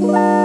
Bye.